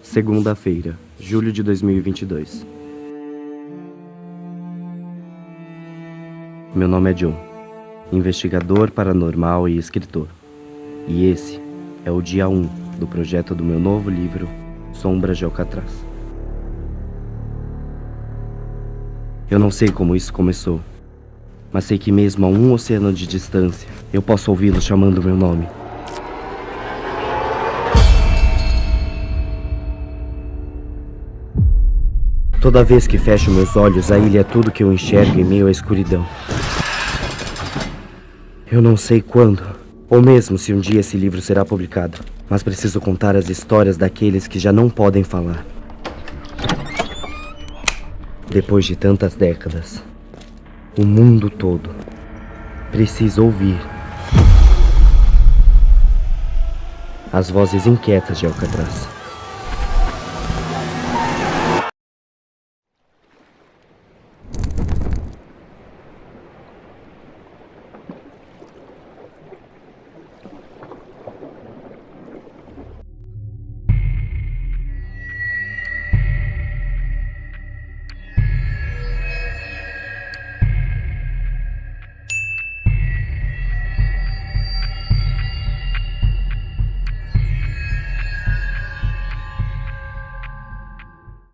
Segunda-feira, julho de 2022. Meu nome é John, investigador paranormal e escritor. E esse é o dia 1 do projeto do meu novo livro, Sombras de Alcatraz. Eu não sei como isso começou, mas sei que mesmo a um oceano de distância, eu posso ouvi-lo chamando meu nome. Toda vez que fecho meus olhos, a ilha é tudo que eu enxergo em meio à escuridão. Eu não sei quando, ou mesmo se um dia esse livro será publicado, mas preciso contar as histórias daqueles que já não podem falar. Depois de tantas décadas, o mundo todo precisa ouvir as vozes inquietas de Alcatraz.